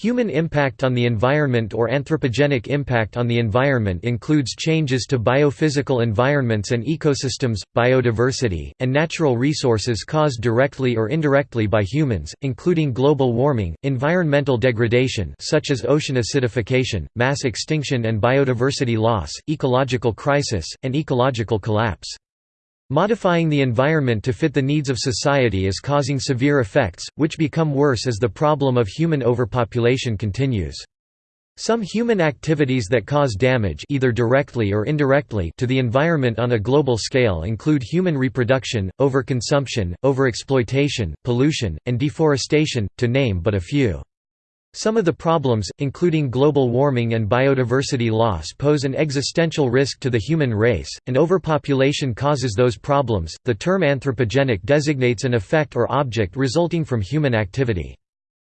Human impact on the environment or anthropogenic impact on the environment includes changes to biophysical environments and ecosystems, biodiversity, and natural resources caused directly or indirectly by humans, including global warming, environmental degradation such as ocean acidification, mass extinction and biodiversity loss, ecological crisis, and ecological collapse. Modifying the environment to fit the needs of society is causing severe effects, which become worse as the problem of human overpopulation continues. Some human activities that cause damage either directly or indirectly to the environment on a global scale include human reproduction, overconsumption, overexploitation, pollution, and deforestation, to name but a few. Some of the problems, including global warming and biodiversity loss, pose an existential risk to the human race, and overpopulation causes those problems. The term anthropogenic designates an effect or object resulting from human activity.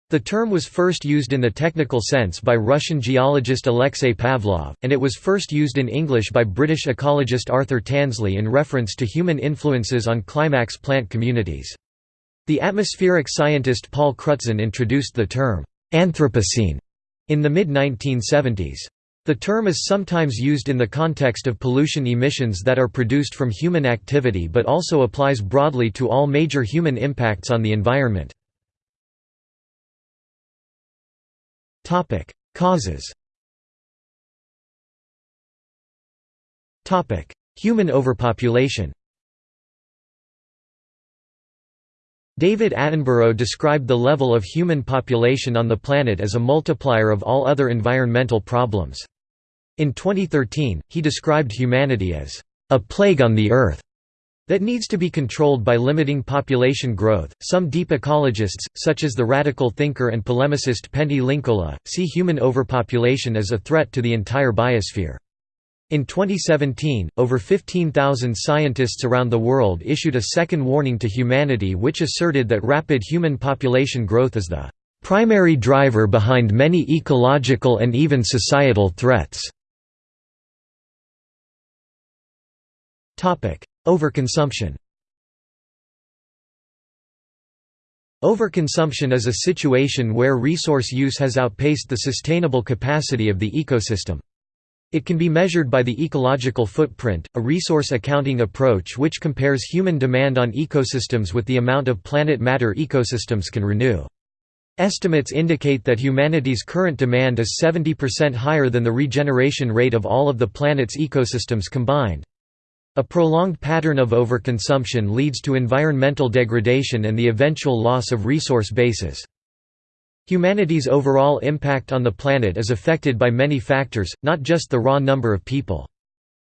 The term was first used in the technical sense by Russian geologist Alexei Pavlov, and it was first used in English by British ecologist Arthur Tansley in reference to human influences on climax plant communities. The atmospheric scientist Paul Crutzen introduced the term Anthropocene. In the mid-1970s. The term is sometimes used in the context of pollution emissions that are produced from human activity but also applies broadly to all major human impacts on the environment. Causes. Human overpopulation David Attenborough described the level of human population on the planet as a multiplier of all other environmental problems. In 2013, he described humanity as a plague on the Earth that needs to be controlled by limiting population growth. Some deep ecologists, such as the radical thinker and polemicist Pentti Linkola, see human overpopulation as a threat to the entire biosphere. In 2017, over 15,000 scientists around the world issued a second warning to humanity which asserted that rapid human population growth is the primary driver behind many ecological and even societal threats. Overconsumption Overconsumption is a situation where resource use has outpaced the sustainable capacity of the ecosystem. It can be measured by the ecological footprint, a resource accounting approach which compares human demand on ecosystems with the amount of planet matter ecosystems can renew. Estimates indicate that humanity's current demand is 70% higher than the regeneration rate of all of the planet's ecosystems combined. A prolonged pattern of overconsumption leads to environmental degradation and the eventual loss of resource bases. Humanity's overall impact on the planet is affected by many factors, not just the raw number of people.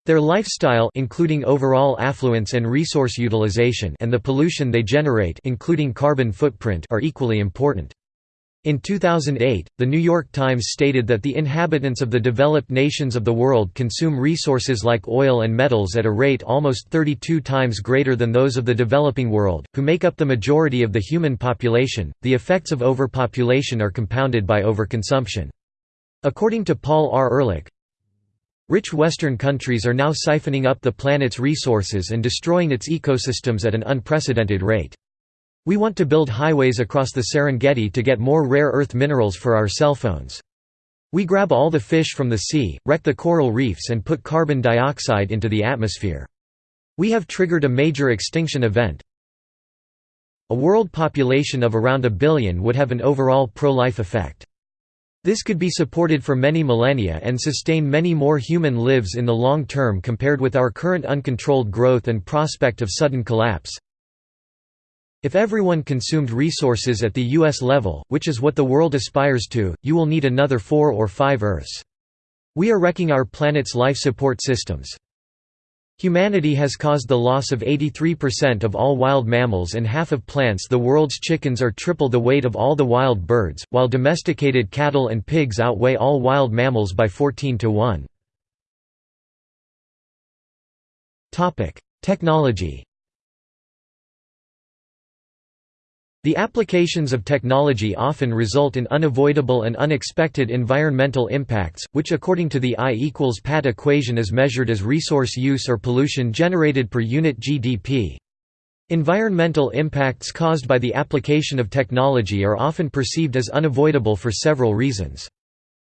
Their lifestyle including overall affluence and resource utilization and the pollution they generate including carbon footprint are equally important. In 2008, The New York Times stated that the inhabitants of the developed nations of the world consume resources like oil and metals at a rate almost 32 times greater than those of the developing world, who make up the majority of the human population. The effects of overpopulation are compounded by overconsumption. According to Paul R. Ehrlich, rich Western countries are now siphoning up the planet's resources and destroying its ecosystems at an unprecedented rate. We want to build highways across the Serengeti to get more rare earth minerals for our cell phones. We grab all the fish from the sea, wreck the coral reefs and put carbon dioxide into the atmosphere. We have triggered a major extinction event. A world population of around a billion would have an overall pro-life effect. This could be supported for many millennia and sustain many more human lives in the long term compared with our current uncontrolled growth and prospect of sudden collapse. If everyone consumed resources at the U.S. level, which is what the world aspires to, you will need another four or five Earths. We are wrecking our planet's life support systems. Humanity has caused the loss of 83% of all wild mammals and half of plants the world's chickens are triple the weight of all the wild birds, while domesticated cattle and pigs outweigh all wild mammals by 14 to 1. Technology The applications of technology often result in unavoidable and unexpected environmental impacts, which according to the I equals PAT equation is measured as resource use or pollution generated per unit GDP. Environmental impacts caused by the application of technology are often perceived as unavoidable for several reasons.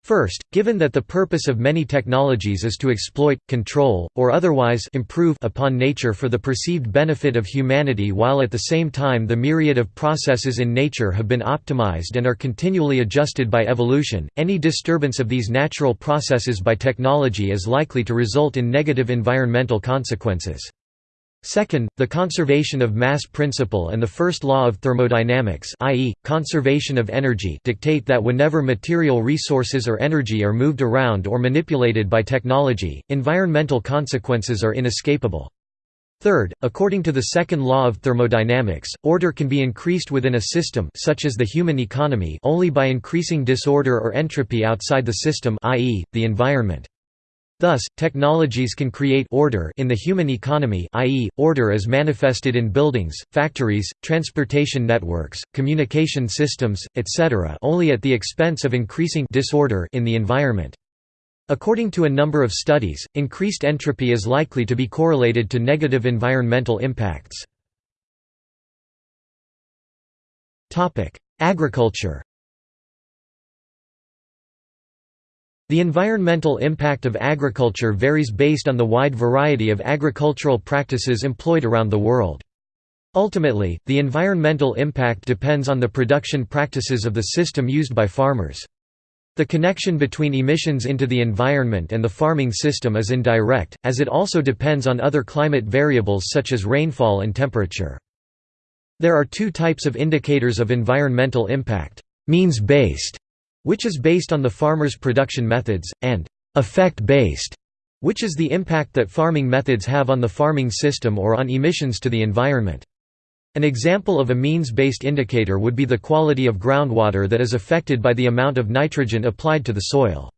First, given that the purpose of many technologies is to exploit, control, or otherwise improve upon nature for the perceived benefit of humanity while at the same time the myriad of processes in nature have been optimized and are continually adjusted by evolution, any disturbance of these natural processes by technology is likely to result in negative environmental consequences. Second, the conservation of mass principle and the first law of thermodynamics i.e., conservation of energy dictate that whenever material resources or energy are moved around or manipulated by technology, environmental consequences are inescapable. Third, according to the second law of thermodynamics, order can be increased within a system such as the human economy only by increasing disorder or entropy outside the system i.e., the environment. Thus, technologies can create order in the human economy i.e., order as manifested in buildings, factories, transportation networks, communication systems, etc. only at the expense of increasing disorder in the environment. According to a number of studies, increased entropy is likely to be correlated to negative environmental impacts. Agriculture The environmental impact of agriculture varies based on the wide variety of agricultural practices employed around the world. Ultimately, the environmental impact depends on the production practices of the system used by farmers. The connection between emissions into the environment and the farming system is indirect, as it also depends on other climate variables such as rainfall and temperature. There are two types of indicators of environmental impact, means-based which is based on the farmer's production methods, and effect-based, which is the impact that farming methods have on the farming system or on emissions to the environment. An example of a means-based indicator would be the quality of groundwater that is affected by the amount of nitrogen applied to the soil.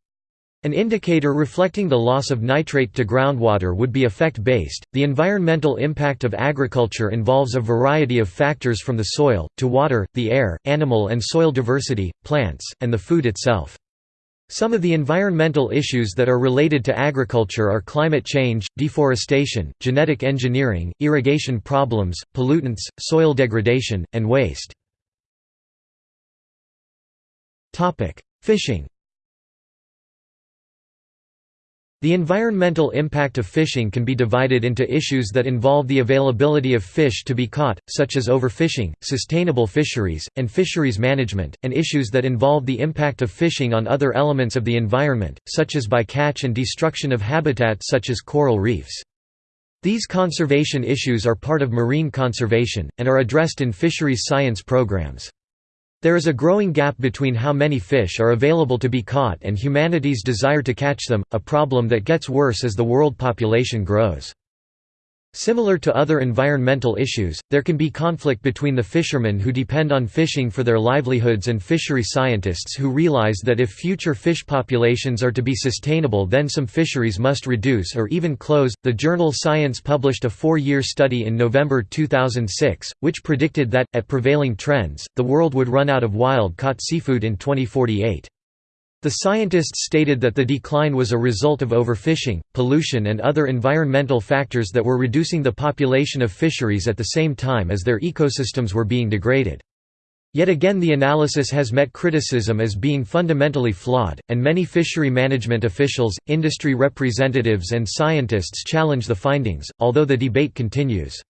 An indicator reflecting the loss of nitrate to groundwater would be effect-based. The environmental impact of agriculture involves a variety of factors from the soil, to water, the air, animal and soil diversity, plants, and the food itself. Some of the environmental issues that are related to agriculture are climate change, deforestation, genetic engineering, irrigation problems, pollutants, soil degradation, and waste. Fishing The environmental impact of fishing can be divided into issues that involve the availability of fish to be caught, such as overfishing, sustainable fisheries, and fisheries management, and issues that involve the impact of fishing on other elements of the environment, such as bycatch and destruction of habitats such as coral reefs. These conservation issues are part of marine conservation, and are addressed in fisheries science programs. There is a growing gap between how many fish are available to be caught and humanity's desire to catch them, a problem that gets worse as the world population grows. Similar to other environmental issues, there can be conflict between the fishermen who depend on fishing for their livelihoods and fishery scientists who realize that if future fish populations are to be sustainable, then some fisheries must reduce or even close. The journal Science published a four year study in November 2006, which predicted that, at prevailing trends, the world would run out of wild caught seafood in 2048. The scientists stated that the decline was a result of overfishing, pollution and other environmental factors that were reducing the population of fisheries at the same time as their ecosystems were being degraded. Yet again the analysis has met criticism as being fundamentally flawed, and many fishery management officials, industry representatives and scientists challenge the findings, although the debate continues.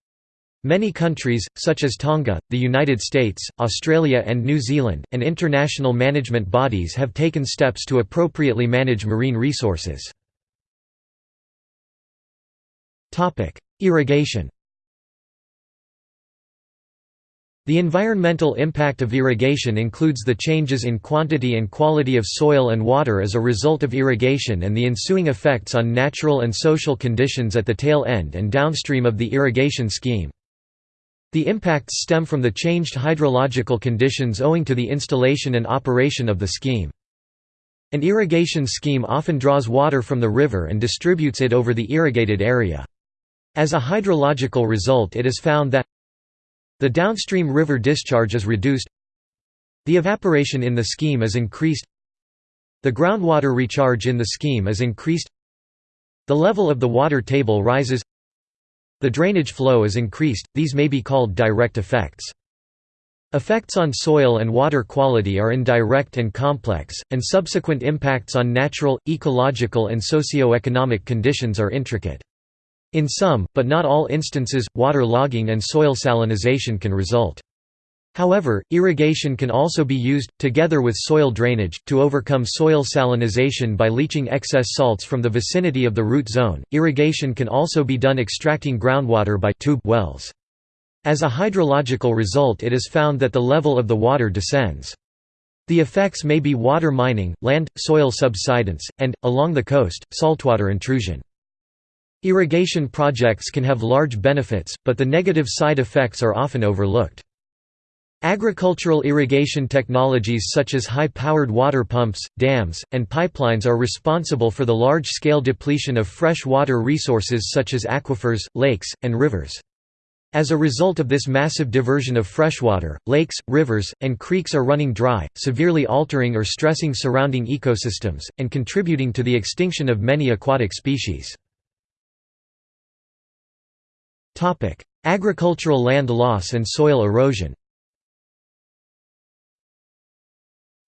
Many countries, such as Tonga, the United States, Australia and New Zealand, and international management bodies have taken steps to appropriately manage marine resources. Irrigation The environmental impact of irrigation includes the changes in quantity and quality of soil and water as a result of irrigation and the ensuing effects on natural and social conditions at the tail end and downstream of the irrigation scheme. The impacts stem from the changed hydrological conditions owing to the installation and operation of the scheme. An irrigation scheme often draws water from the river and distributes it over the irrigated area. As a hydrological result it is found that the downstream river discharge is reduced the evaporation in the scheme is increased the groundwater recharge in the scheme is increased the level of the water table rises the drainage flow is increased, these may be called direct effects. Effects on soil and water quality are indirect and complex, and subsequent impacts on natural, ecological and socio-economic conditions are intricate. In some, but not all instances, water logging and soil salinization can result. However, irrigation can also be used, together with soil drainage, to overcome soil salinization by leaching excess salts from the vicinity of the root zone. Irrigation can also be done extracting groundwater by tube wells. As a hydrological result it is found that the level of the water descends. The effects may be water mining, land, soil subsidence, and, along the coast, saltwater intrusion. Irrigation projects can have large benefits, but the negative side effects are often overlooked. Agricultural irrigation technologies such as high-powered water pumps, dams, and pipelines are responsible for the large-scale depletion of fresh water resources such as aquifers, lakes, and rivers. As a result of this massive diversion of freshwater, lakes, rivers, and creeks are running dry, severely altering or stressing surrounding ecosystems, and contributing to the extinction of many aquatic species. Agricultural land loss and soil erosion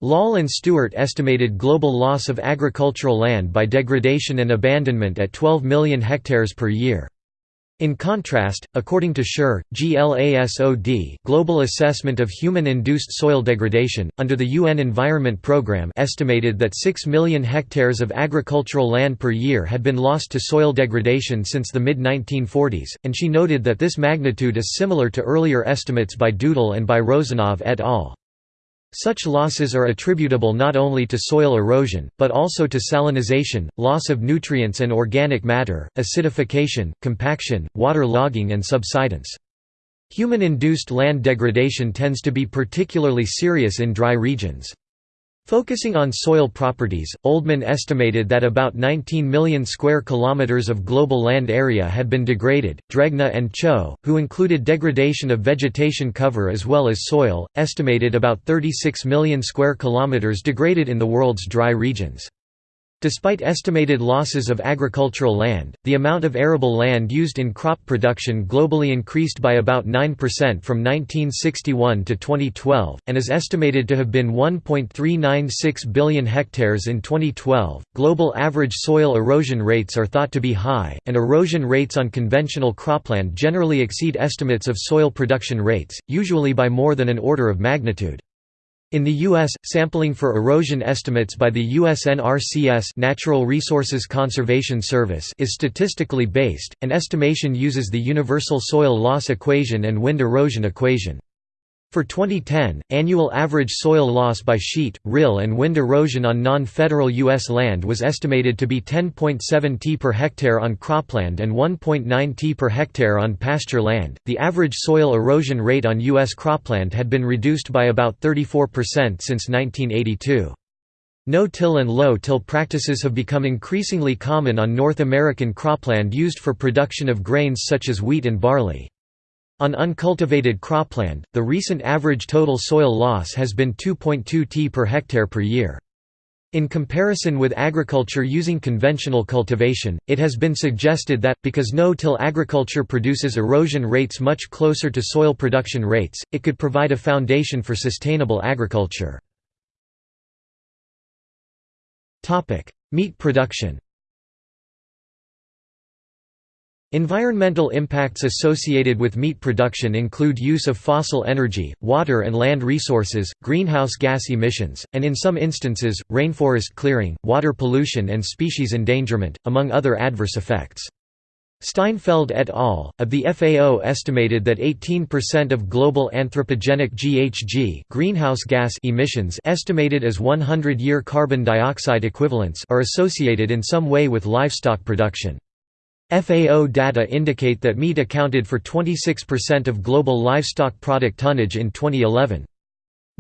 Lal and Stewart estimated global loss of agricultural land by degradation and abandonment at 12 million hectares per year. In contrast, according to Scherr, GLASOD Global Assessment of Human-Induced Soil Degradation, under the UN Environment Programme estimated that 6 million hectares of agricultural land per year had been lost to soil degradation since the mid-1940s, and she noted that this magnitude is similar to earlier estimates by Dudal and by Rozanov et al. Such losses are attributable not only to soil erosion, but also to salinization, loss of nutrients and organic matter, acidification, compaction, water logging and subsidence. Human-induced land degradation tends to be particularly serious in dry regions. Focusing on soil properties, Oldeman estimated that about 19 million square kilometers of global land area had been degraded. Dregne and Cho, who included degradation of vegetation cover as well as soil, estimated about 36 million square kilometers degraded in the world's dry regions. Despite estimated losses of agricultural land, the amount of arable land used in crop production globally increased by about 9% from 1961 to 2012, and is estimated to have been 1.396 billion hectares in 2012. Global average soil erosion rates are thought to be high, and erosion rates on conventional cropland generally exceed estimates of soil production rates, usually by more than an order of magnitude. In the U.S., sampling for erosion estimates by the USNRCS Natural Resources Conservation Service is statistically based, and estimation uses the Universal Soil Loss Equation and Wind Erosion Equation. For 2010, annual average soil loss by sheet, rill and wind erosion on non-federal U.S. land was estimated to be 10.7 t per hectare on cropland and 1.9 t per hectare on pasture land. The average soil erosion rate on U.S. cropland had been reduced by about 34% since 1982. No-till and low-till practices have become increasingly common on North American cropland used for production of grains such as wheat and barley. On uncultivated cropland, the recent average total soil loss has been 2.2 t per hectare per year. In comparison with agriculture using conventional cultivation, it has been suggested that, because no-till agriculture produces erosion rates much closer to soil production rates, it could provide a foundation for sustainable agriculture. Meat production Environmental impacts associated with meat production include use of fossil energy, water and land resources, greenhouse gas emissions, and in some instances, rainforest clearing, water pollution and species endangerment, among other adverse effects. Steinfeld et al. of the FAO estimated that 18% of global anthropogenic GHG greenhouse gas emissions estimated as 100-year carbon dioxide equivalents are associated in some way with livestock production. FAO data indicate that meat accounted for 26% of global livestock product tonnage in 2011.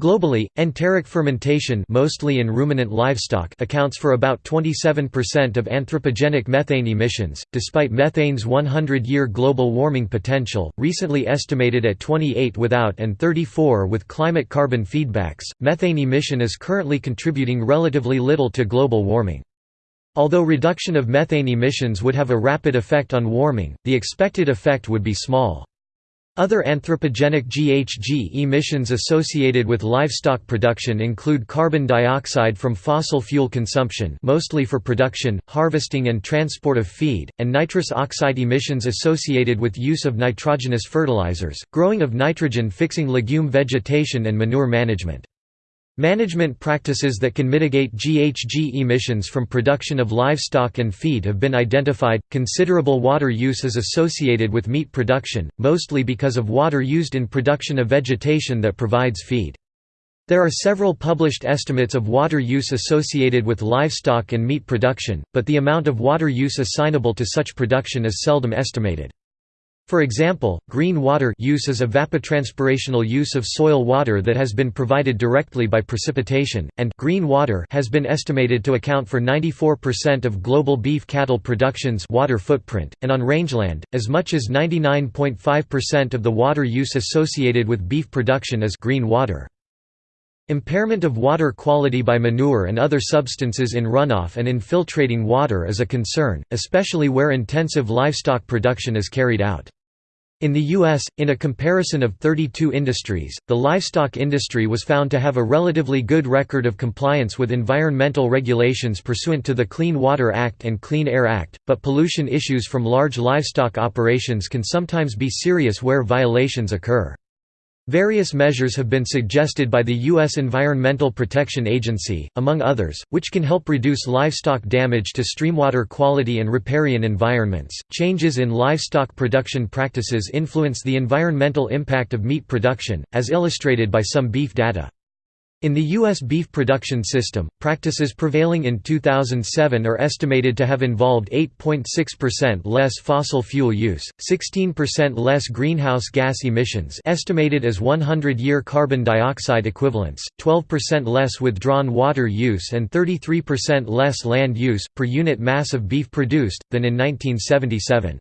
Globally, enteric fermentation mostly in ruminant livestock accounts for about 27% of anthropogenic methane emissions, despite methane's 100-year global warming potential, recently estimated at 28 without and 34 with climate carbon feedbacks. Methane emission is currently contributing relatively little to global warming. Although reduction of methane emissions would have a rapid effect on warming, the expected effect would be small. Other anthropogenic GHG emissions associated with livestock production include carbon dioxide from fossil fuel consumption mostly for production, harvesting and transport of feed, and nitrous oxide emissions associated with use of nitrogenous fertilizers, growing of nitrogen-fixing legume vegetation and manure management. Management practices that can mitigate GHG emissions from production of livestock and feed have been identified. Considerable water use is associated with meat production, mostly because of water used in production of vegetation that provides feed. There are several published estimates of water use associated with livestock and meat production, but the amount of water use assignable to such production is seldom estimated. For example, green water use is evapotranspirational use of soil water that has been provided directly by precipitation, and green water has been estimated to account for 94% of global beef cattle production's water footprint, and on rangeland, as much as 99.5% of the water use associated with beef production is green water. Impairment of water quality by manure and other substances in runoff and infiltrating water is a concern, especially where intensive livestock production is carried out. In the U.S., in a comparison of 32 industries, the livestock industry was found to have a relatively good record of compliance with environmental regulations pursuant to the Clean Water Act and Clean Air Act, but pollution issues from large livestock operations can sometimes be serious where violations occur. Various measures have been suggested by the U.S. Environmental Protection Agency, among others, which can help reduce livestock damage to streamwater quality and riparian environments. Changes in livestock production practices influence the environmental impact of meat production, as illustrated by some beef data. In the U.S. beef production system, practices prevailing in 2007 are estimated to have involved 8.6% less fossil fuel use, 16% less greenhouse gas emissions estimated as 100-year carbon dioxide equivalents, 12% less withdrawn water use and 33% less land use, per unit mass of beef produced, than in 1977.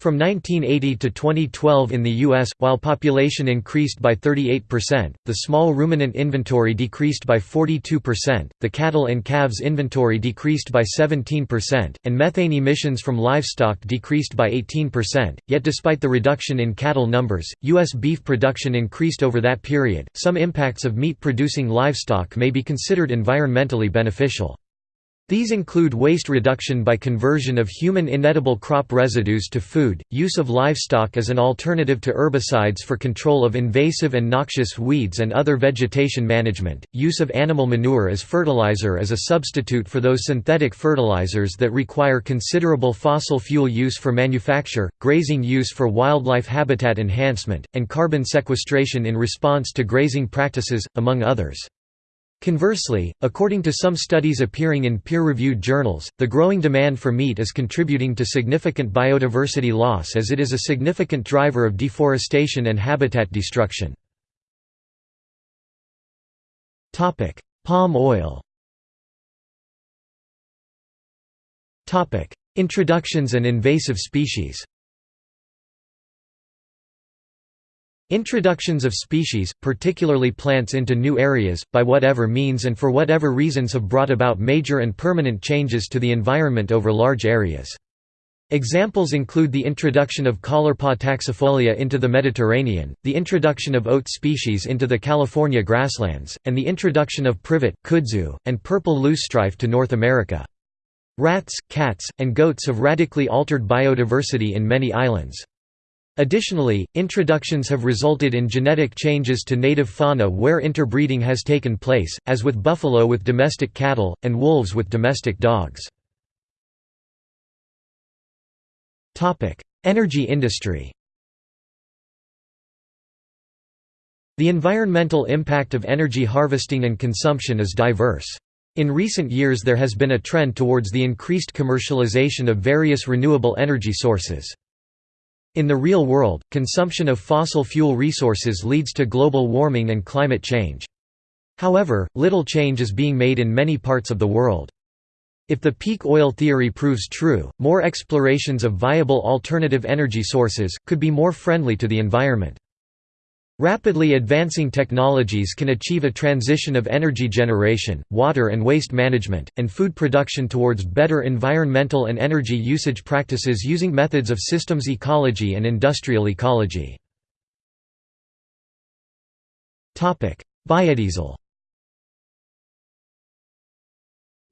From 1980 to 2012 in the U.S., while population increased by 38%, the small ruminant inventory decreased by 42%, the cattle and calves inventory decreased by 17%, and methane emissions from livestock decreased by 18%. Yet, despite the reduction in cattle numbers, U.S. beef production increased over that period. Some impacts of meat producing livestock may be considered environmentally beneficial. These include waste reduction by conversion of human inedible crop residues to food, use of livestock as an alternative to herbicides for control of invasive and noxious weeds and other vegetation management, use of animal manure as fertilizer as a substitute for those synthetic fertilizers that require considerable fossil fuel use for manufacture, grazing use for wildlife habitat enhancement, and carbon sequestration in response to grazing practices, among others. Conversely, according to some studies appearing in peer-reviewed journals, the growing demand for meat is contributing to significant biodiversity loss as it is a significant driver of deforestation and habitat destruction. Palm oil Introductions and invasive species Introductions of species, particularly plants into new areas, by whatever means and for whatever reasons have brought about major and permanent changes to the environment over large areas. Examples include the introduction of Caulerpa taxifolia into the Mediterranean, the introduction of oat species into the California grasslands, and the introduction of privet, kudzu, and purple loosestrife to North America. Rats, cats, and goats have radically altered biodiversity in many islands. Additionally, introductions have resulted in genetic changes to native fauna where interbreeding has taken place, as with buffalo with domestic cattle, and wolves with domestic dogs. Energy industry The environmental impact of energy harvesting and consumption is diverse. In recent years there has been a trend towards the increased commercialization of various renewable energy sources. In the real world, consumption of fossil fuel resources leads to global warming and climate change. However, little change is being made in many parts of the world. If the peak oil theory proves true, more explorations of viable alternative energy sources, could be more friendly to the environment. Rapidly advancing technologies can achieve a transition of energy generation, water and waste management, and food production towards better environmental and energy usage practices using methods of systems ecology and industrial ecology. Biodiesel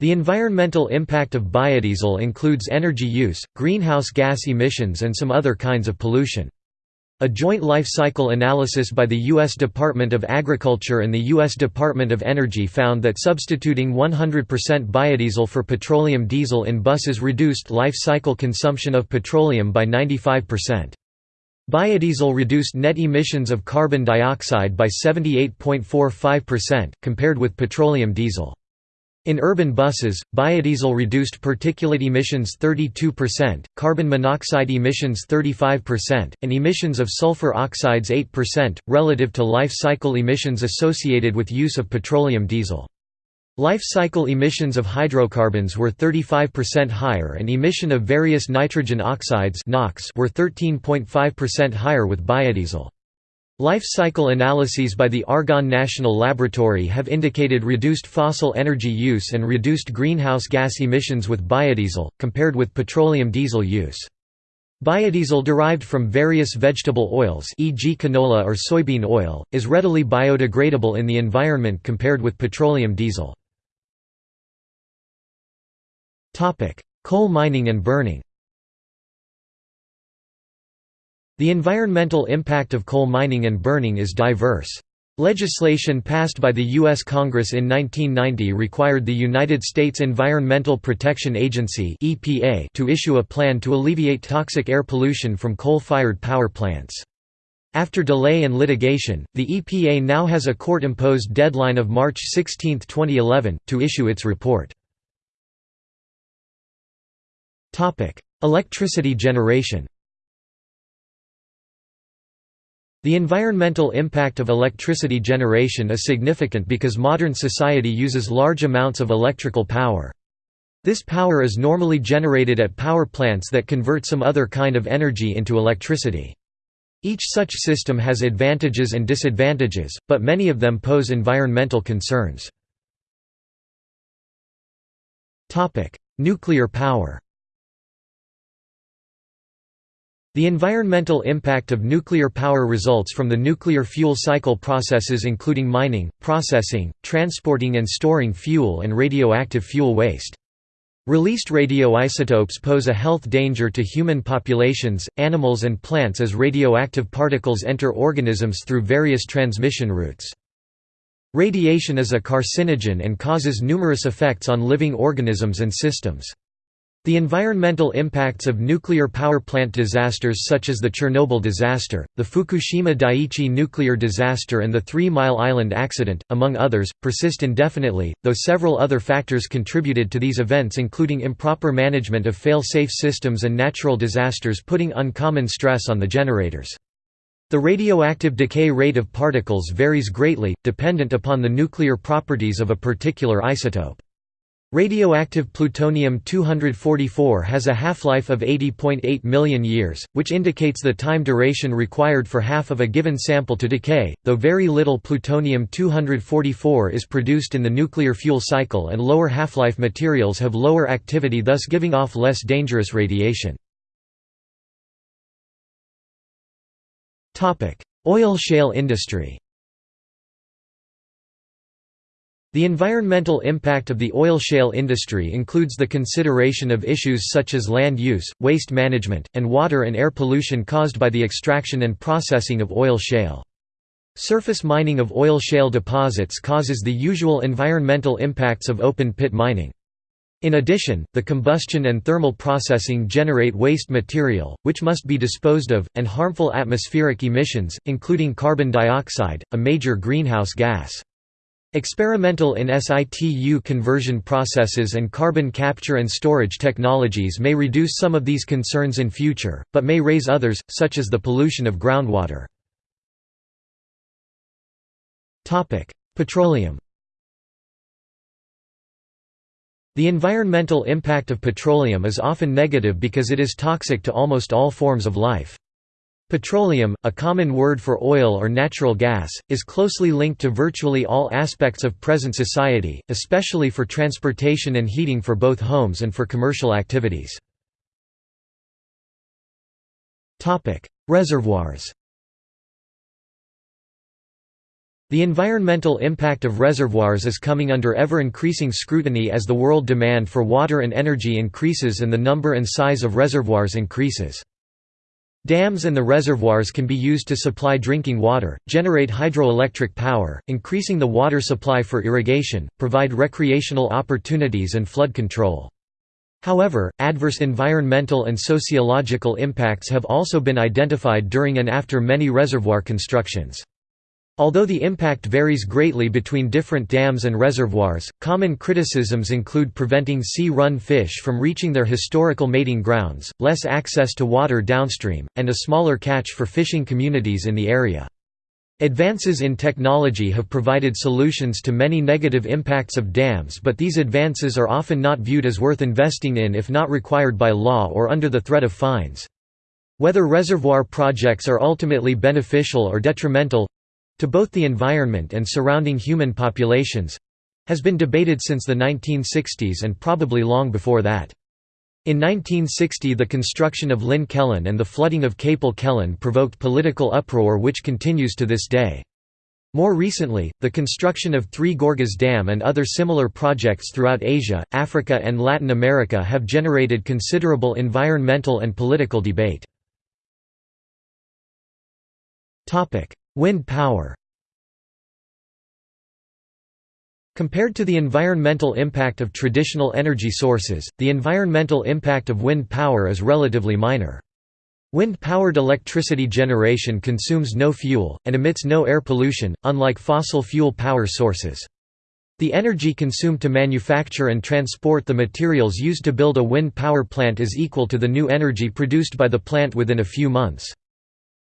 The environmental impact of biodiesel includes energy use, greenhouse gas emissions and some other kinds of pollution. A joint life cycle analysis by the U.S. Department of Agriculture and the U.S. Department of Energy found that substituting 100% biodiesel for petroleum diesel in buses reduced life cycle consumption of petroleum by 95%. Biodiesel reduced net emissions of carbon dioxide by 78.45%, compared with petroleum diesel. In urban buses, biodiesel reduced particulate emissions 32%, carbon monoxide emissions 35%, and emissions of sulfur oxides 8%, relative to life cycle emissions associated with use of petroleum diesel. Life cycle emissions of hydrocarbons were 35% higher and emission of various nitrogen oxides were 13.5% higher with biodiesel. Life cycle analyses by the Argonne National Laboratory have indicated reduced fossil energy use and reduced greenhouse gas emissions with biodiesel, compared with petroleum diesel use. Biodiesel derived from various vegetable oils e.g. canola or soybean oil, is readily biodegradable in the environment compared with petroleum diesel. Coal mining and burning The environmental impact of coal mining and burning is diverse. Legislation passed by the U.S. Congress in 1990 required the United States Environmental Protection Agency to issue a plan to alleviate toxic air pollution from coal-fired power plants. After delay and litigation, the EPA now has a court-imposed deadline of March 16, 2011, to issue its report. Electricity generation The environmental impact of electricity generation is significant because modern society uses large amounts of electrical power. This power is normally generated at power plants that convert some other kind of energy into electricity. Each such system has advantages and disadvantages, but many of them pose environmental concerns. Nuclear power The environmental impact of nuclear power results from the nuclear fuel cycle processes including mining, processing, transporting and storing fuel and radioactive fuel waste. Released radioisotopes pose a health danger to human populations, animals and plants as radioactive particles enter organisms through various transmission routes. Radiation is a carcinogen and causes numerous effects on living organisms and systems. The environmental impacts of nuclear power plant disasters such as the Chernobyl disaster, the Fukushima Daiichi nuclear disaster and the Three Mile Island accident, among others, persist indefinitely, though several other factors contributed to these events including improper management of fail-safe systems and natural disasters putting uncommon stress on the generators. The radioactive decay rate of particles varies greatly, dependent upon the nuclear properties of a particular isotope. Radioactive plutonium-244 has a half-life of 80.8 million years, which indicates the time duration required for half of a given sample to decay, though very little plutonium-244 is produced in the nuclear fuel cycle and lower half-life materials have lower activity thus giving off less dangerous radiation. Oil shale industry The environmental impact of the oil shale industry includes the consideration of issues such as land use, waste management, and water and air pollution caused by the extraction and processing of oil shale. Surface mining of oil shale deposits causes the usual environmental impacts of open-pit mining. In addition, the combustion and thermal processing generate waste material, which must be disposed of, and harmful atmospheric emissions, including carbon dioxide, a major greenhouse gas. Experimental in situ conversion processes and carbon capture and storage technologies may reduce some of these concerns in future, but may raise others, such as the pollution of groundwater. Petroleum The environmental impact of petroleum is often negative because it is toxic to almost all forms of life. Petroleum, a common word for oil or natural gas, is closely linked to virtually all aspects of present society, especially for transportation and heating for both homes and for commercial activities. Reservoirs The environmental impact of reservoirs is coming under ever-increasing scrutiny as the world demand for water and energy increases and the number and size of reservoirs increases. Dams and the reservoirs can be used to supply drinking water, generate hydroelectric power, increasing the water supply for irrigation, provide recreational opportunities and flood control. However, adverse environmental and sociological impacts have also been identified during and after many reservoir constructions. Although the impact varies greatly between different dams and reservoirs, common criticisms include preventing sea-run fish from reaching their historical mating grounds, less access to water downstream, and a smaller catch for fishing communities in the area. Advances in technology have provided solutions to many negative impacts of dams but these advances are often not viewed as worth investing in if not required by law or under the threat of fines. Whether reservoir projects are ultimately beneficial or detrimental, to both the environment and surrounding human populations has been debated since the 1960s and probably long before that. In 1960 the construction of Llyn Celyn and the flooding of Capel Celyn provoked political uproar which continues to this day. More recently, the construction of Three Gorges Dam and other similar projects throughout Asia, Africa and Latin America have generated considerable environmental and political debate. Wind power Compared to the environmental impact of traditional energy sources, the environmental impact of wind power is relatively minor. Wind-powered electricity generation consumes no fuel, and emits no air pollution, unlike fossil fuel power sources. The energy consumed to manufacture and transport the materials used to build a wind power plant is equal to the new energy produced by the plant within a few months.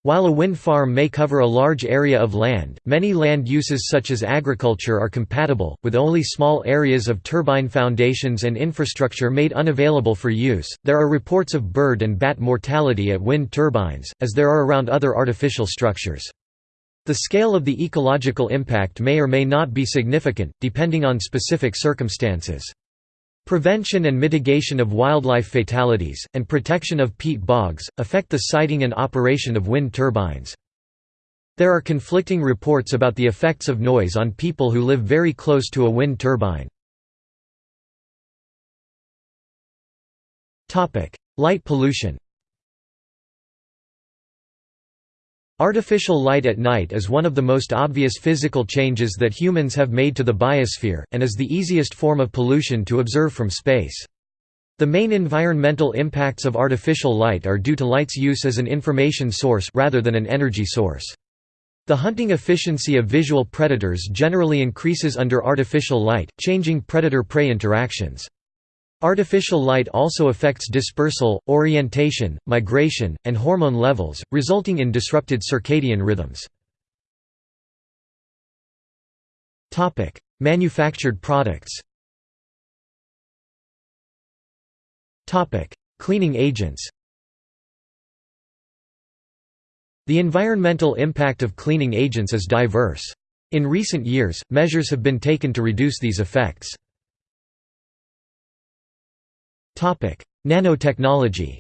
While a wind farm may cover a large area of land, many land uses such as agriculture are compatible, with only small areas of turbine foundations and infrastructure made unavailable for use. There are reports of bird and bat mortality at wind turbines, as there are around other artificial structures. The scale of the ecological impact may or may not be significant, depending on specific circumstances. Prevention and mitigation of wildlife fatalities, and protection of peat bogs, affect the siting and operation of wind turbines. There are conflicting reports about the effects of noise on people who live very close to a wind turbine. Light pollution Artificial light at night is one of the most obvious physical changes that humans have made to the biosphere, and is the easiest form of pollution to observe from space. The main environmental impacts of artificial light are due to light's use as an information source rather than an energy source. The hunting efficiency of visual predators generally increases under artificial light, changing predator-prey interactions. Artificial light also affects dispersal, orientation, migration, and hormone levels, resulting in disrupted circadian rhythms. Manufactured products Cleaning agents The environmental impact of cleaning agents is diverse. In recent years, measures have been taken to reduce these effects. Nanotechnology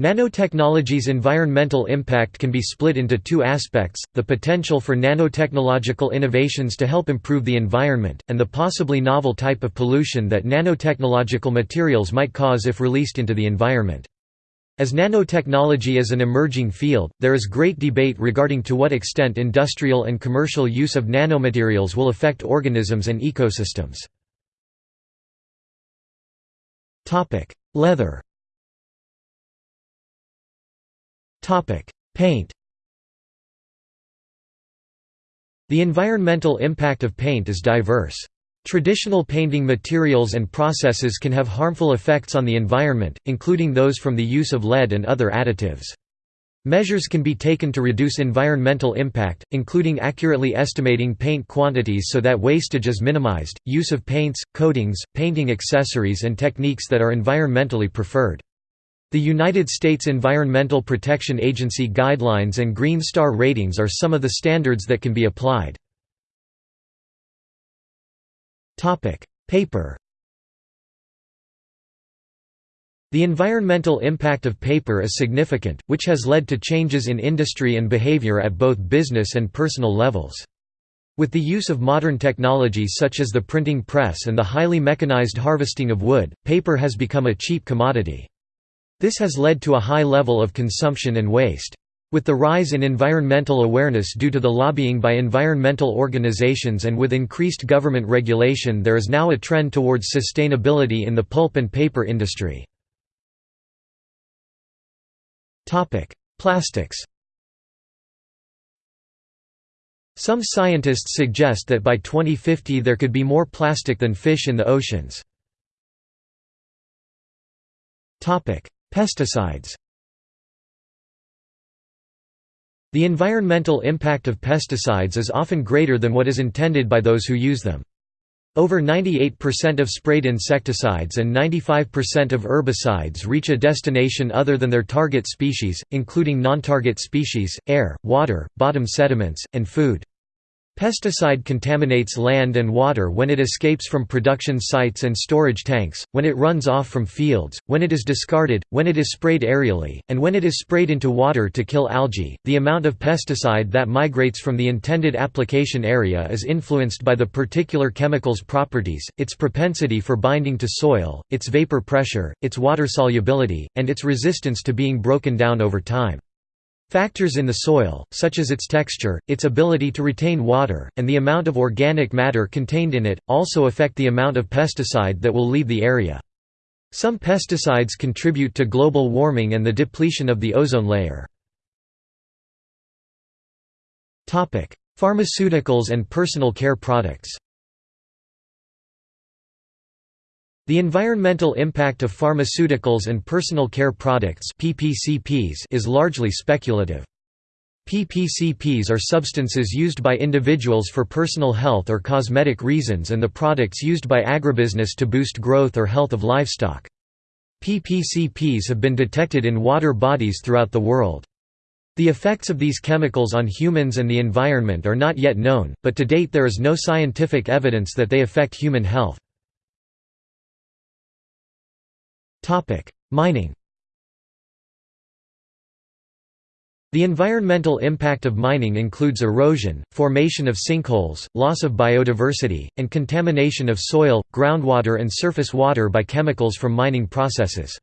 Nanotechnology's environmental impact can be split into two aspects, the potential for nanotechnological innovations to help improve the environment, and the possibly novel type of pollution that nanotechnological materials might cause if released into the environment. As nanotechnology is an emerging field, there is great debate regarding to what extent industrial and commercial use of nanomaterials will affect organisms and ecosystems. Topic: Leather. Topic: Paint. The environmental impact of paint is diverse. Traditional painting materials and processes can have harmful effects on the environment, including those from the use of lead and other additives. Measures can be taken to reduce environmental impact, including accurately estimating paint quantities so that wastage is minimized, use of paints, coatings, painting accessories and techniques that are environmentally preferred. The United States Environmental Protection Agency guidelines and Green Star ratings are some of the standards that can be applied. Paper The environmental impact of paper is significant, which has led to changes in industry and behavior at both business and personal levels. With the use of modern technologies such as the printing press and the highly mechanized harvesting of wood, paper has become a cheap commodity. This has led to a high level of consumption and waste. With the rise in environmental awareness due to the lobbying by environmental organizations and with increased government regulation there is now a trend towards sustainability in the pulp and paper industry. Plastics Some scientists suggest that by 2050 there could be more plastic than fish in the oceans. Pesticides The environmental impact of pesticides is often greater than what is intended by those who use them. Over 98% of sprayed insecticides and 95% of herbicides reach a destination other than their target species, including non-target species, air, water, bottom sediments, and food. Pesticide contaminates land and water when it escapes from production sites and storage tanks, when it runs off from fields, when it is discarded, when it is sprayed aerially, and when it is sprayed into water to kill algae. The amount of pesticide that migrates from the intended application area is influenced by the particular chemical's properties, its propensity for binding to soil, its vapor pressure, its water solubility, and its resistance to being broken down over time. Factors in the soil, such as its texture, its ability to retain water, and the amount of organic matter contained in it, also affect the amount of pesticide that will leave the area. Some pesticides contribute to global warming and the depletion of the ozone layer. Pharmaceuticals and personal care products The environmental impact of pharmaceuticals and personal care products (PPCPs) is largely speculative. PPCPs are substances used by individuals for personal health or cosmetic reasons and the products used by agribusiness to boost growth or health of livestock. PPCPs have been detected in water bodies throughout the world. The effects of these chemicals on humans and the environment are not yet known, but to date there is no scientific evidence that they affect human health. Mining The environmental impact of mining includes erosion, formation of sinkholes, loss of biodiversity, and contamination of soil, groundwater and surface water by chemicals from mining processes.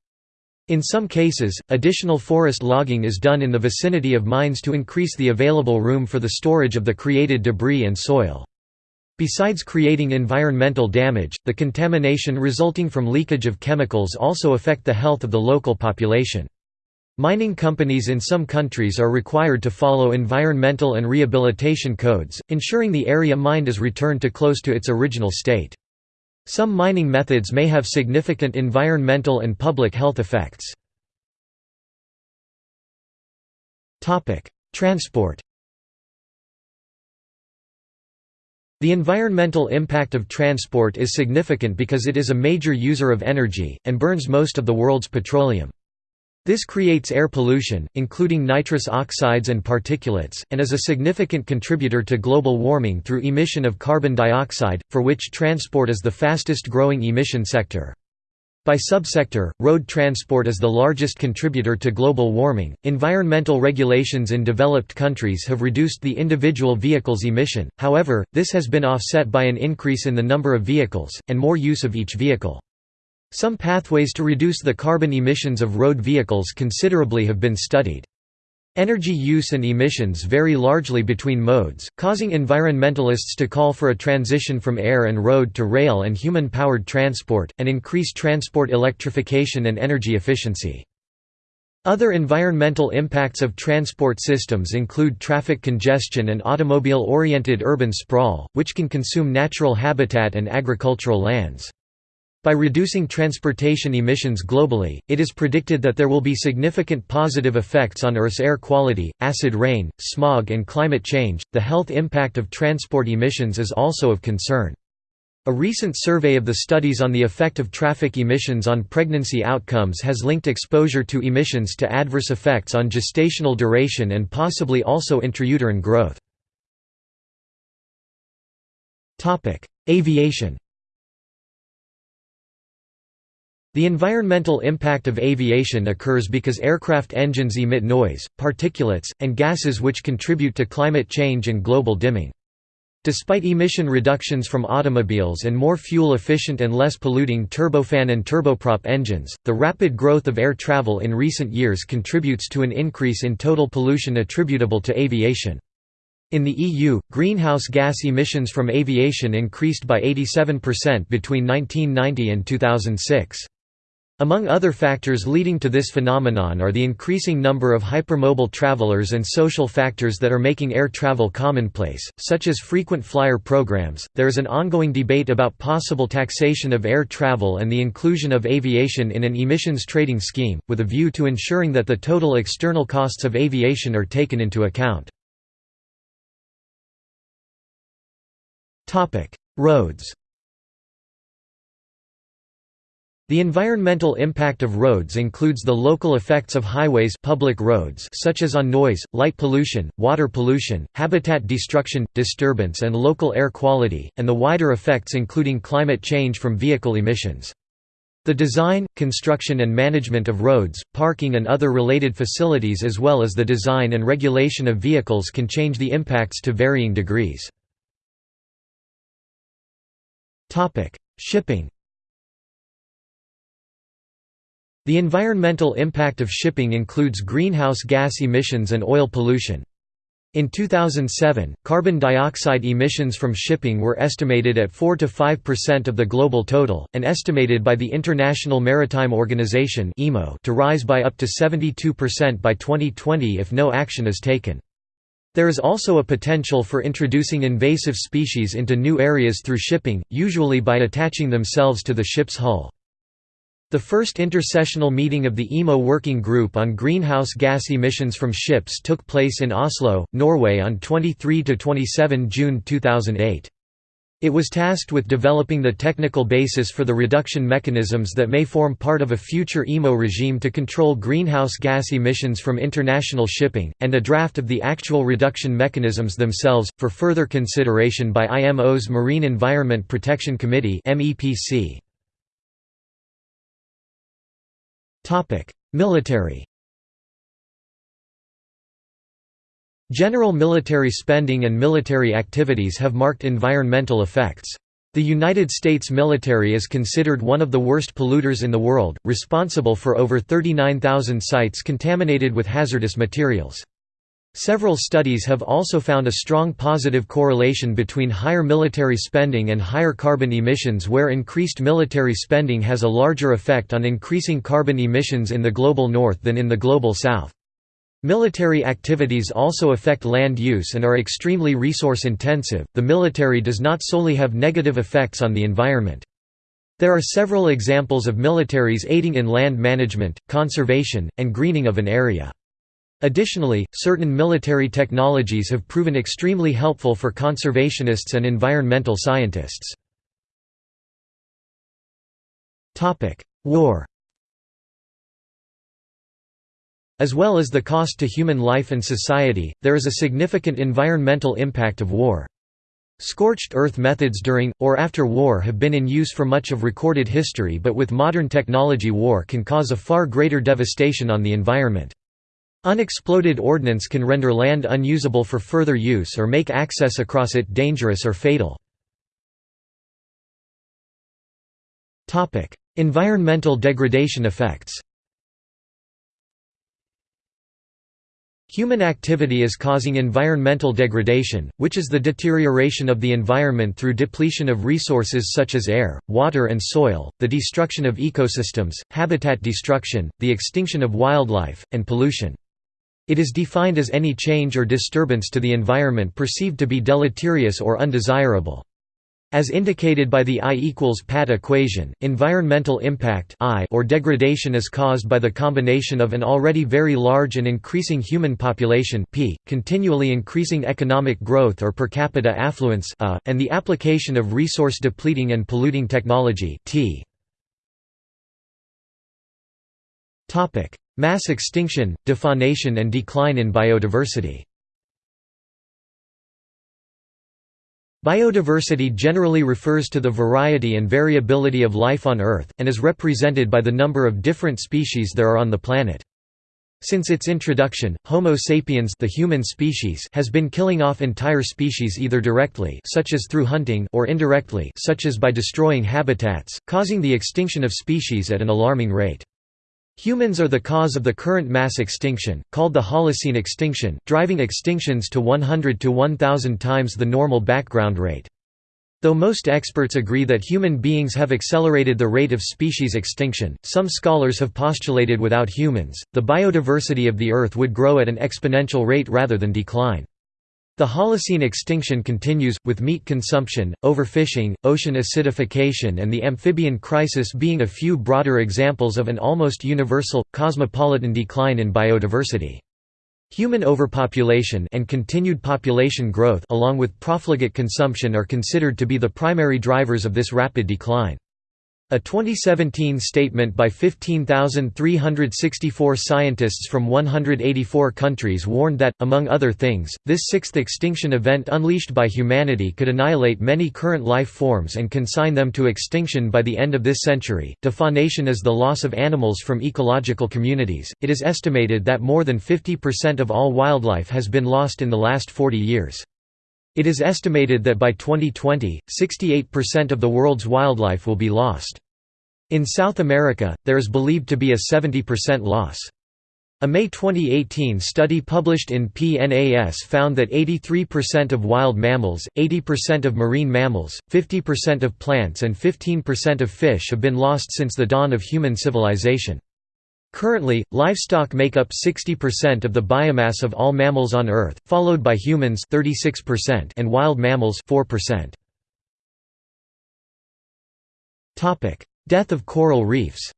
In some cases, additional forest logging is done in the vicinity of mines to increase the available room for the storage of the created debris and soil. Besides creating environmental damage, the contamination resulting from leakage of chemicals also affect the health of the local population. Mining companies in some countries are required to follow environmental and rehabilitation codes, ensuring the area mined is returned to close to its original state. Some mining methods may have significant environmental and public health effects. Transport The environmental impact of transport is significant because it is a major user of energy, and burns most of the world's petroleum. This creates air pollution, including nitrous oxides and particulates, and is a significant contributor to global warming through emission of carbon dioxide, for which transport is the fastest growing emission sector. By subsector, road transport is the largest contributor to global warming. Environmental regulations in developed countries have reduced the individual vehicle's emission, however, this has been offset by an increase in the number of vehicles, and more use of each vehicle. Some pathways to reduce the carbon emissions of road vehicles considerably have been studied. Energy use and emissions vary largely between modes, causing environmentalists to call for a transition from air and road to rail and human-powered transport, and increase transport electrification and energy efficiency. Other environmental impacts of transport systems include traffic congestion and automobile-oriented urban sprawl, which can consume natural habitat and agricultural lands. By reducing transportation emissions globally, it is predicted that there will be significant positive effects on Earth's air quality, acid rain, smog, and climate change. The health impact of transport emissions is also of concern. A recent survey of the studies on the effect of traffic emissions on pregnancy outcomes has linked exposure to emissions to adverse effects on gestational duration and possibly also intrauterine growth. Aviation The environmental impact of aviation occurs because aircraft engines emit noise, particulates, and gases which contribute to climate change and global dimming. Despite emission reductions from automobiles and more fuel-efficient and less polluting turbofan and turboprop engines, the rapid growth of air travel in recent years contributes to an increase in total pollution attributable to aviation. In the EU, greenhouse gas emissions from aviation increased by 87% between 1990 and 2006. Among other factors leading to this phenomenon are the increasing number of hypermobile travelers and social factors that are making air travel commonplace, such as frequent flyer programs. There is an ongoing debate about possible taxation of air travel and the inclusion of aviation in an emissions trading scheme, with a view to ensuring that the total external costs of aviation are taken into account. Roads The environmental impact of roads includes the local effects of highways public roads such as on noise, light pollution, water pollution, habitat destruction, disturbance and local air quality, and the wider effects including climate change from vehicle emissions. The design, construction and management of roads, parking and other related facilities as well as the design and regulation of vehicles can change the impacts to varying degrees. Shipping The environmental impact of shipping includes greenhouse gas emissions and oil pollution. In 2007, carbon dioxide emissions from shipping were estimated at 4 to 5% of the global total, and estimated by the International Maritime Organization to rise by up to 72% by 2020 if no action is taken. There is also a potential for introducing invasive species into new areas through shipping, usually by attaching themselves to the ship's hull. The first intersessional meeting of the IMO Working Group on Greenhouse Gas Emissions from Ships took place in Oslo, Norway on 23–27 June 2008. It was tasked with developing the technical basis for the reduction mechanisms that may form part of a future IMO regime to control greenhouse gas emissions from international shipping, and a draft of the actual reduction mechanisms themselves, for further consideration by IMO's Marine Environment Protection Committee MEPC. Military General military spending and military activities have marked environmental effects. The United States military is considered one of the worst polluters in the world, responsible for over 39,000 sites contaminated with hazardous materials. Several studies have also found a strong positive correlation between higher military spending and higher carbon emissions where increased military spending has a larger effect on increasing carbon emissions in the global north than in the global south. Military activities also affect land use and are extremely resource intensive. The military does not solely have negative effects on the environment. There are several examples of militaries aiding in land management, conservation, and greening of an area. Additionally, certain military technologies have proven extremely helpful for conservationists and environmental scientists. War As well as the cost to human life and society, there is a significant environmental impact of war. Scorched earth methods during, or after war have been in use for much of recorded history but with modern technology war can cause a far greater devastation on the environment. Unexploded ordnance can render land unusable for further use or make access across it dangerous or fatal. environmental degradation effects Human activity is causing environmental degradation, which is the deterioration of the environment through depletion of resources such as air, water and soil, the destruction of ecosystems, habitat destruction, the extinction of wildlife, and pollution. It is defined as any change or disturbance to the environment perceived to be deleterious or undesirable. As indicated by the I equals PAT equation, environmental impact I or degradation is caused by the combination of an already very large and increasing human population P, continually increasing economic growth or per capita affluence A, and the application of resource-depleting and polluting technology T. Mass extinction, defaunation and decline in biodiversity Biodiversity generally refers to the variety and variability of life on Earth, and is represented by the number of different species there are on the planet. Since its introduction, Homo sapiens the human species has been killing off entire species either directly such as through hunting or indirectly such as by destroying habitats, causing the extinction of species at an alarming rate. Humans are the cause of the current mass extinction, called the Holocene extinction, driving extinctions to 100 to 1000 times the normal background rate. Though most experts agree that human beings have accelerated the rate of species extinction, some scholars have postulated without humans, the biodiversity of the Earth would grow at an exponential rate rather than decline. The Holocene extinction continues, with meat consumption, overfishing, ocean acidification and the amphibian crisis being a few broader examples of an almost universal, cosmopolitan decline in biodiversity. Human overpopulation and continued population growth along with profligate consumption are considered to be the primary drivers of this rapid decline. A 2017 statement by 15,364 scientists from 184 countries warned that, among other things, this sixth extinction event unleashed by humanity could annihilate many current life forms and consign them to extinction by the end of this century. Defaunation is the loss of animals from ecological communities. It is estimated that more than 50% of all wildlife has been lost in the last 40 years. It is estimated that by 2020, 68% of the world's wildlife will be lost. In South America, there is believed to be a 70% loss. A May 2018 study published in PNAS found that 83% of wild mammals, 80% of marine mammals, 50% of plants and 15% of fish have been lost since the dawn of human civilization. Currently, livestock make up 60% of the biomass of all mammals on Earth, followed by humans 36% and wild mammals 4%. Topic: Death of coral reefs.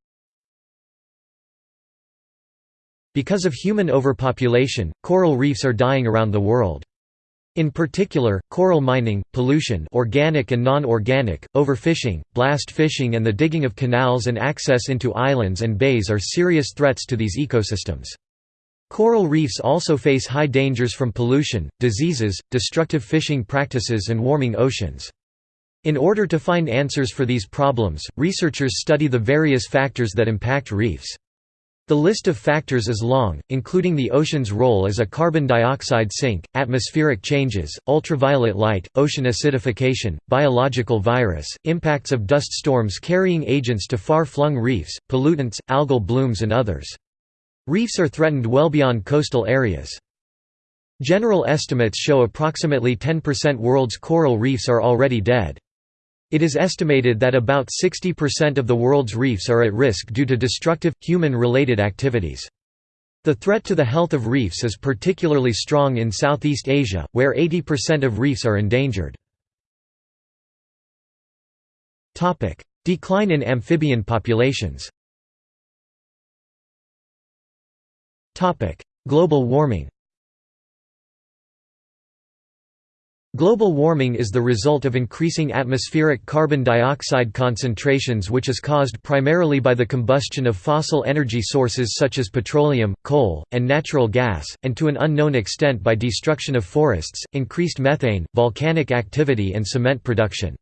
Because of human overpopulation, coral reefs are dying around the world. In particular, coral mining, pollution organic and non-organic, overfishing, blast fishing and the digging of canals and access into islands and bays are serious threats to these ecosystems. Coral reefs also face high dangers from pollution, diseases, destructive fishing practices and warming oceans. In order to find answers for these problems, researchers study the various factors that impact reefs. The list of factors is long, including the ocean's role as a carbon dioxide sink, atmospheric changes, ultraviolet light, ocean acidification, biological virus, impacts of dust storms carrying agents to far-flung reefs, pollutants, algal blooms and others. Reefs are threatened well beyond coastal areas. General estimates show approximately 10% world's coral reefs are already dead. It is estimated that about 60% of the world's reefs are at risk due to destructive, human-related activities. The threat to the health of reefs is particularly strong in Southeast Asia, where 80% of reefs are endangered. Decline in amphibian populations Global warming Global warming is the result of increasing atmospheric carbon dioxide concentrations which is caused primarily by the combustion of fossil energy sources such as petroleum, coal, and natural gas, and to an unknown extent by destruction of forests, increased methane, volcanic activity and cement production.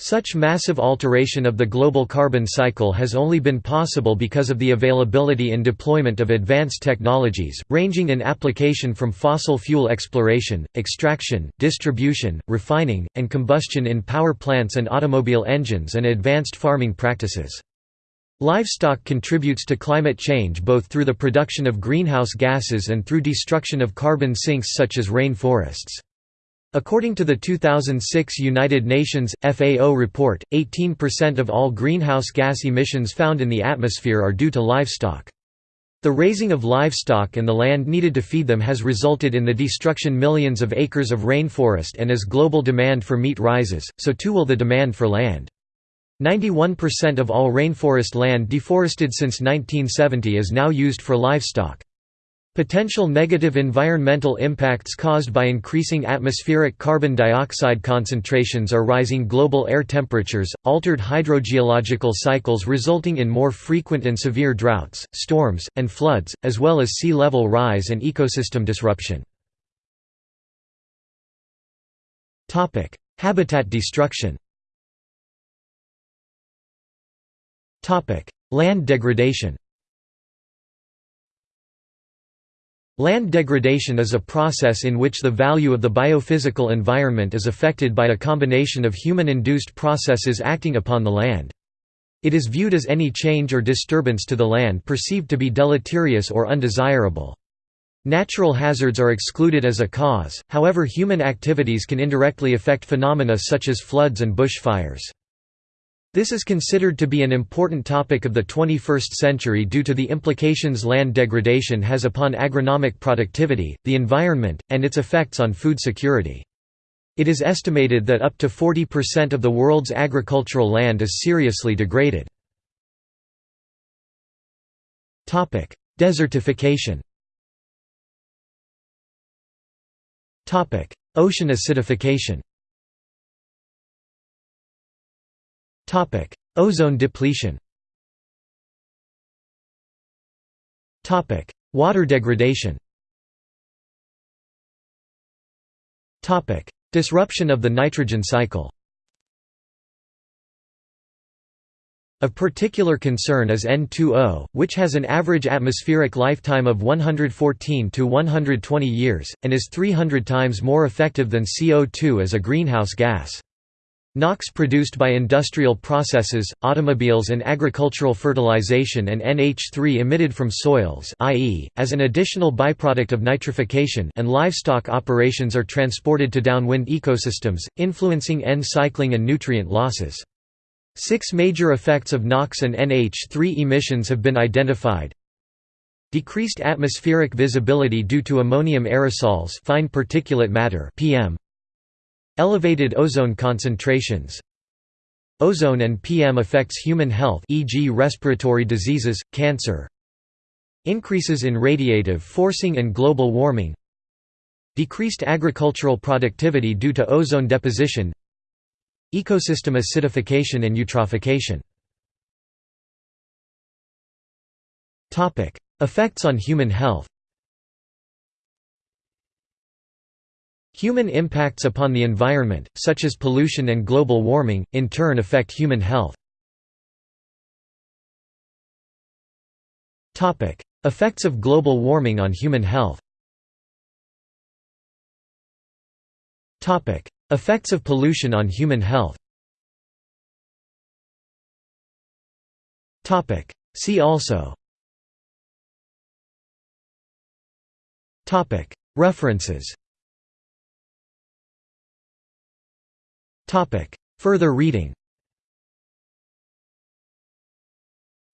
Such massive alteration of the global carbon cycle has only been possible because of the availability and deployment of advanced technologies, ranging in application from fossil fuel exploration, extraction, distribution, refining, and combustion in power plants and automobile engines and advanced farming practices. Livestock contributes to climate change both through the production of greenhouse gases and through destruction of carbon sinks such as rain forests. According to the 2006 United Nations, FAO report, 18% of all greenhouse gas emissions found in the atmosphere are due to livestock. The raising of livestock and the land needed to feed them has resulted in the destruction millions of acres of rainforest and as global demand for meat rises, so too will the demand for land. 91% of all rainforest land deforested since 1970 is now used for livestock. Potential negative environmental impacts caused by increasing atmospheric carbon dioxide concentrations are rising global air temperatures, altered hydrogeological cycles resulting in more frequent and severe droughts, storms, and floods, as well as sea level rise and ecosystem disruption. Habitat destruction Land degradation Land degradation is a process in which the value of the biophysical environment is affected by a combination of human-induced processes acting upon the land. It is viewed as any change or disturbance to the land perceived to be deleterious or undesirable. Natural hazards are excluded as a cause, however human activities can indirectly affect phenomena such as floods and bushfires. This is considered to be an important topic of the 21st century due to the implications land degradation has upon agronomic productivity, the environment, and its effects on food security. It is estimated that up to 40% of the world's agricultural land is seriously degraded. Desertification Ocean acidification Topic: Ozone depletion. Topic: Water degradation. Topic: Disruption of the nitrogen cycle. Of particular concern is N2O, which has an average atmospheric lifetime of 114 to 120 years, and is 300 times more effective than CO2 as a greenhouse gas. NOx produced by industrial processes, automobiles and agricultural fertilization and NH3 emitted from soils i.e., as an additional byproduct of nitrification and livestock operations are transported to downwind ecosystems, influencing N-cycling and nutrient losses. Six major effects of NOx and NH3 emissions have been identified. Decreased atmospheric visibility due to ammonium aerosols fine particulate matter PM, Elevated ozone concentrations. Ozone and PM affects human health e.g. respiratory diseases, cancer. Increases in radiative forcing and global warming. Decreased agricultural productivity due to ozone deposition. Ecosystem acidification and eutrophication. Effects on human health Human impacts upon the environment, such as pollution and global warming, in turn affect human health. Effects of global warming on human health. Effects of pollution on human health. See also. References Further reading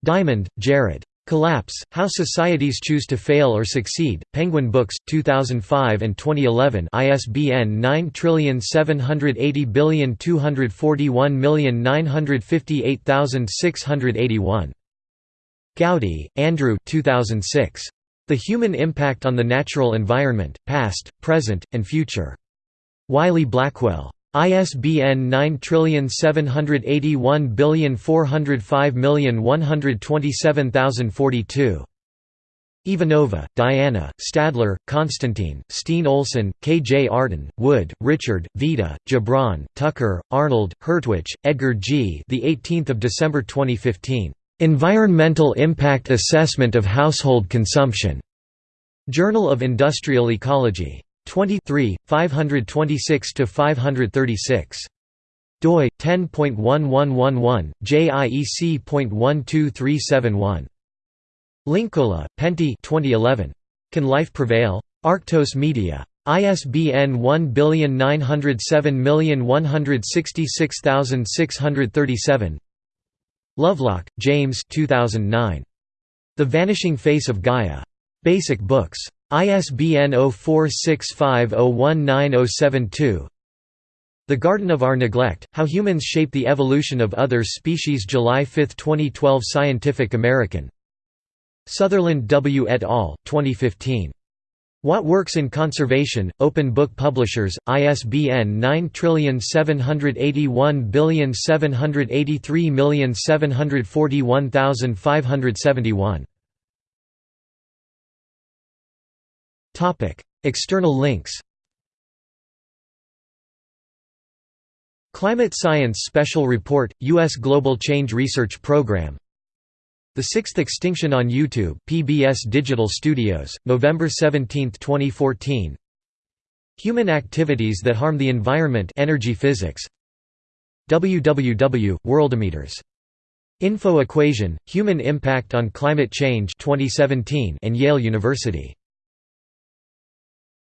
Diamond, Jared. Collapse, How Societies Choose to Fail or Succeed, Penguin Books, 2005 and 2011 ISBN 9780241958681. Goudie, Andrew 2006. The Human Impact on the Natural Environment, Past, Present, and Future. Wiley-Blackwell. ISBN 9781405127042. Ivanova, Diana, Stadler, Konstantin, Steen Olsen, Kjartan, Wood, Richard, Vita, Gibran, Tukker, Arnold, Hertwich, Edgar G. The 18th of December 2015. Environmental Impact Assessment of Household Consumption. Journal of Industrial Ecology. 23 526 to 536 doi 10.1111 JIEC.12371 Linkola, Pentti 2011 Can Life Prevail? Arktos Media. ISBN 1907166637 Lovelock, James 2009 The Vanishing Face of Gaia. Basic Books. ISBN 0465019072. The Garden of Our Neglect, How Humans Shape the Evolution of Other Species July 5, 2012 Scientific American. Sutherland W. et al., 2015. What Works in Conservation, Open Book Publishers, ISBN 9781783741571. External links Climate Science Special Report, U.S. Global Change Research Program The Sixth Extinction on YouTube PBS Digital Studios, November 17, 2014 Human Activities that Harm the Environment Energy Physics www. Info Equation, Human Impact on Climate Change 2017 and Yale University